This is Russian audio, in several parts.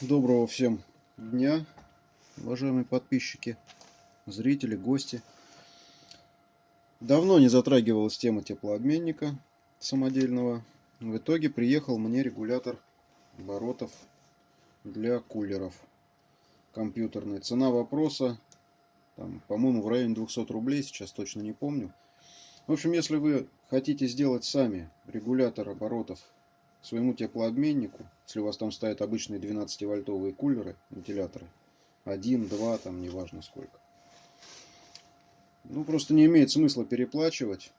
Доброго всем дня, уважаемые подписчики, зрители, гости. Давно не затрагивалась тема теплообменника самодельного. В итоге приехал мне регулятор оборотов для кулеров компьютерный. Цена вопроса, по-моему, в районе 200 рублей, сейчас точно не помню. В общем, если вы хотите сделать сами регулятор оборотов своему теплообменнику, если у вас там стоят обычные 12-вольтовые кулеры, вентиляторы, один, два, там неважно сколько. Ну, просто не имеет смысла переплачивать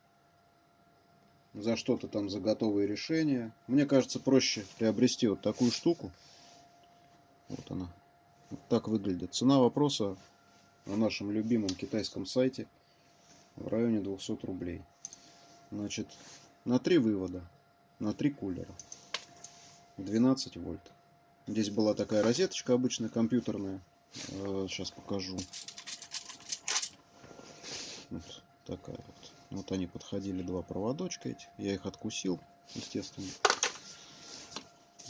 за что-то там, за готовые решения. Мне кажется, проще приобрести вот такую штуку. Вот она. Вот так выглядит. Цена вопроса на нашем любимом китайском сайте в районе 200 рублей. Значит, на три вывода, на три кулера. 12 вольт. Здесь была такая розеточка обычная, компьютерная. Сейчас э, покажу. Вот такая вот. Вот они подходили, два проводочка эти. Я их откусил, естественно.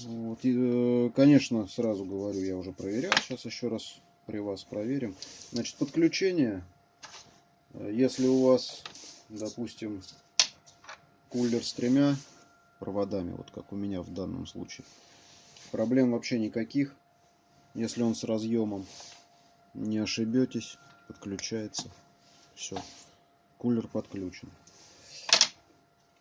Вот. И, э, конечно, сразу говорю, я уже проверял. Сейчас еще раз при вас проверим. Значит, подключение. Э, если у вас, допустим, кулер с тремя проводами, вот как у меня в данном случае. Проблем вообще никаких. Если он с разъемом, не ошибетесь, подключается. Все, кулер подключен.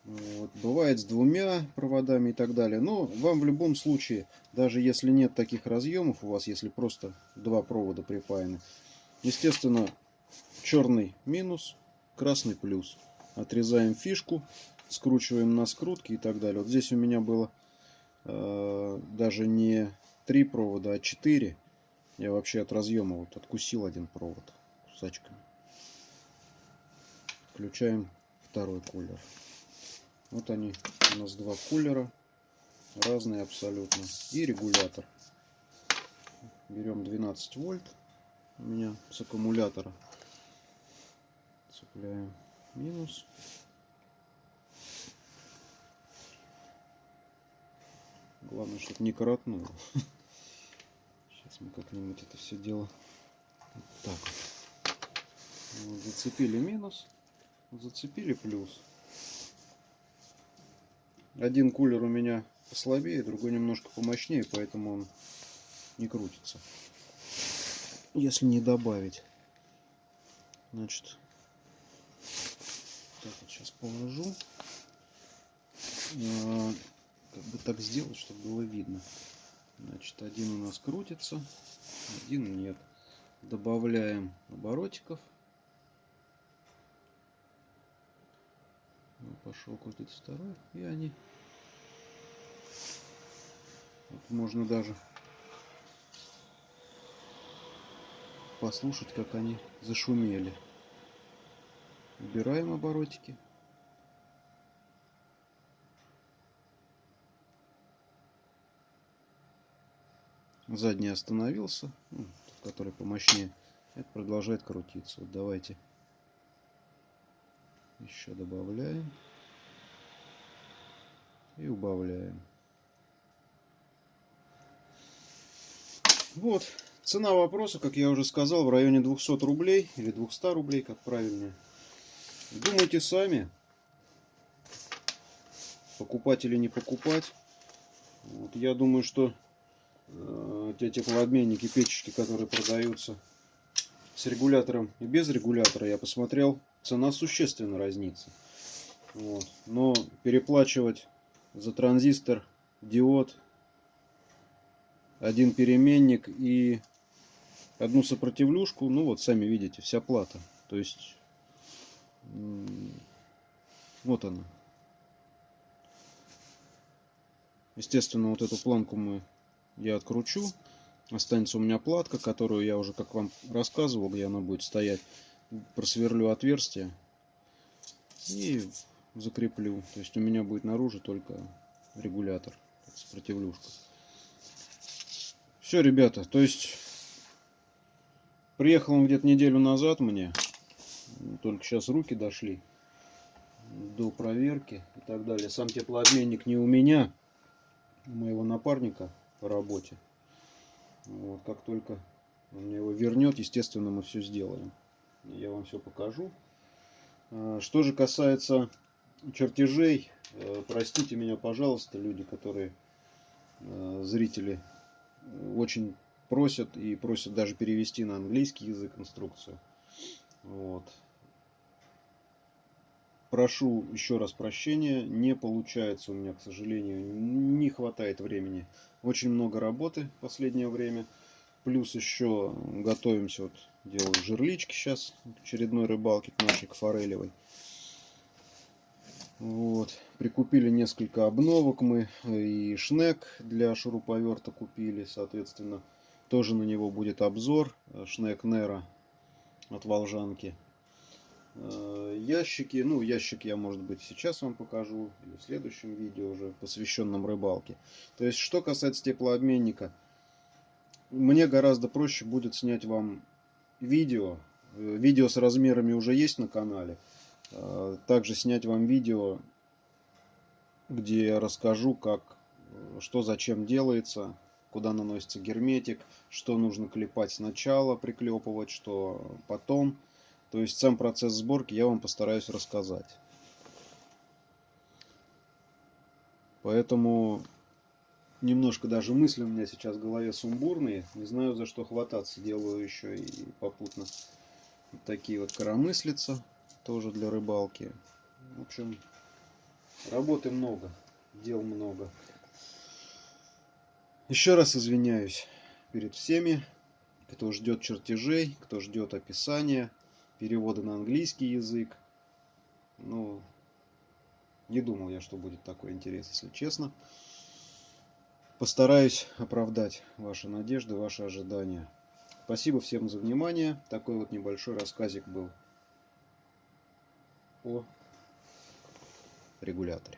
Вот. Бывает с двумя проводами и так далее. Но вам в любом случае, даже если нет таких разъемов, у вас если просто два провода припаяны, естественно, черный минус, красный плюс. Отрезаем фишку, скручиваем на скрутки и так далее. Вот здесь у меня было э, даже не три провода, а четыре. Я вообще от разъема вот откусил один провод кусачками. Включаем второй кулер. Вот они у нас два кулера. Разные абсолютно. И регулятор. Берем 12 вольт. У меня с аккумулятора. Цепляем минус. Главное, чтобы не коротнуло. Сейчас мы как-нибудь это все дело вот так вот. вот. Зацепили минус, зацепили плюс. Один кулер у меня послабее, другой немножко помощнее, поэтому он не крутится. Если не добавить. Значит, так вот сейчас положу. Как бы так сделать, чтобы было видно. Значит, один у нас крутится, один нет. Добавляем оборотиков. Ну, пошел крутиться второй. И они... Вот можно даже послушать, как они зашумели. Убираем оборотики. Задний остановился, ну, который помощнее, это продолжает крутиться. Вот давайте еще добавляем и убавляем. Вот, цена вопроса, как я уже сказал, в районе 200 рублей или 200 рублей, как правильно. Думайте сами, покупать или не покупать. Вот, я думаю, что те теплообменники, печечки, которые продаются с регулятором и без регулятора, я посмотрел, цена существенно разнится. Вот. Но переплачивать за транзистор, диод, один переменник и одну сопротивлюшку, ну вот сами видите, вся плата. То есть вот она. Естественно, вот эту планку мы я откручу. Останется у меня платка, которую я уже, как вам рассказывал, где она будет стоять. Просверлю отверстие и закреплю. То есть у меня будет наружу только регулятор, сопротивлюшка. Все, ребята, то есть приехал он где-то неделю назад мне. Только сейчас руки дошли до проверки и так далее. Сам теплообменник не у меня, у моего напарника по работе. Вот, как только он мне его вернет, естественно, мы все сделаем. Я вам все покажу. А, что же касается чертежей, э, простите меня, пожалуйста, люди, которые э, зрители очень просят и просят даже перевести на английский язык инструкцию. Вот. Прошу еще раз прощения, не получается у меня, к сожалению, не хватает времени. Очень много работы в последнее время. Плюс еще готовимся, вот делаю жерлички сейчас очередной рыбалке, к нашей, к форелевой. Вот. Прикупили несколько обновок мы и шнек для шуруповерта купили, соответственно, тоже на него будет обзор. Шнек Нера от Волжанки. Э, ящики, ну ящик я может быть сейчас вам покажу, или в следующем видео уже посвященном рыбалке. То есть, что касается теплообменника, мне гораздо проще будет снять вам видео. Э, видео с размерами уже есть на канале. Э, также снять вам видео, где я расскажу, как, что зачем делается, куда наносится герметик, что нужно клепать сначала, приклепывать, что потом. То есть сам процесс сборки я вам постараюсь рассказать. Поэтому немножко даже мысли у меня сейчас в голове сумбурные. Не знаю за что хвататься. Делаю еще и попутно вот такие вот коромыслица. Тоже для рыбалки. В общем, работы много. Дел много. Еще раз извиняюсь перед всеми, кто ждет чертежей, кто ждет описания, перевода на английский язык. Ну, не думал я, что будет такой интерес, если честно. Постараюсь оправдать ваши надежды, ваши ожидания. Спасибо всем за внимание. Такой вот небольшой рассказик был о регуляторе.